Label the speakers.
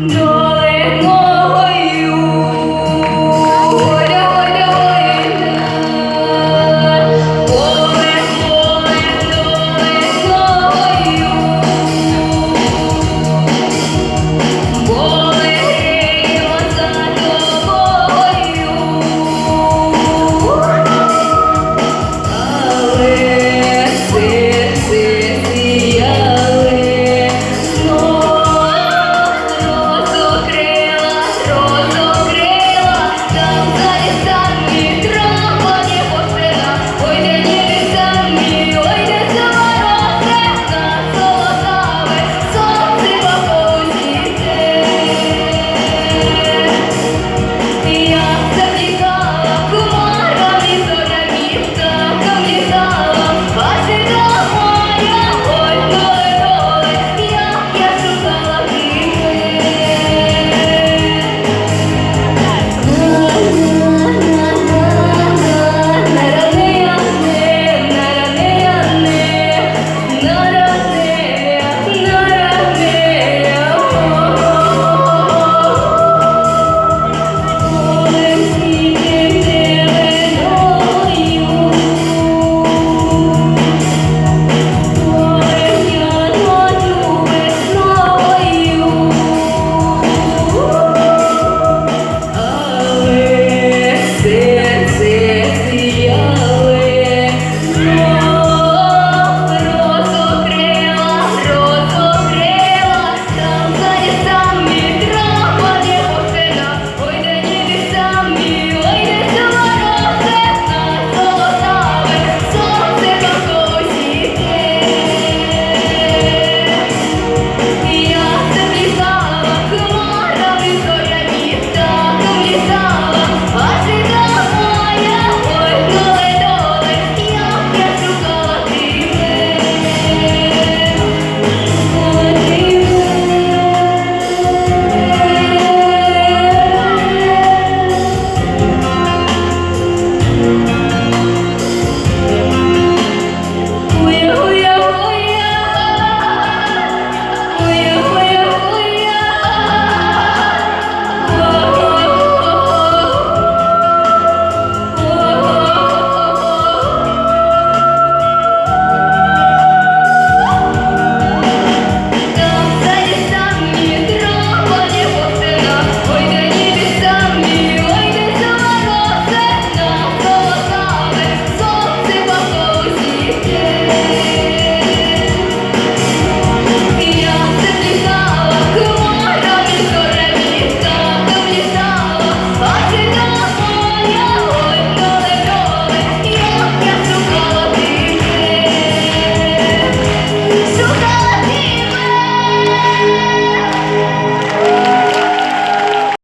Speaker 1: No.